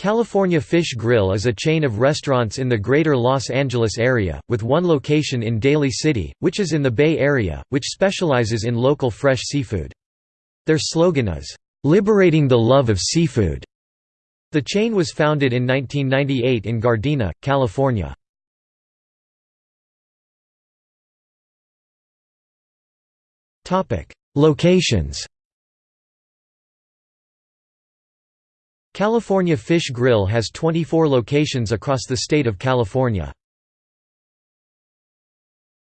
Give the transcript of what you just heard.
California Fish Grill is a chain of restaurants in the greater Los Angeles area, with one location in Daly City, which is in the Bay Area, which specializes in local fresh seafood. Their slogan is, "'Liberating the Love of Seafood'". The chain was founded in 1998 in Gardena, California. Locations California Fish Grill has 24 locations across the state of California.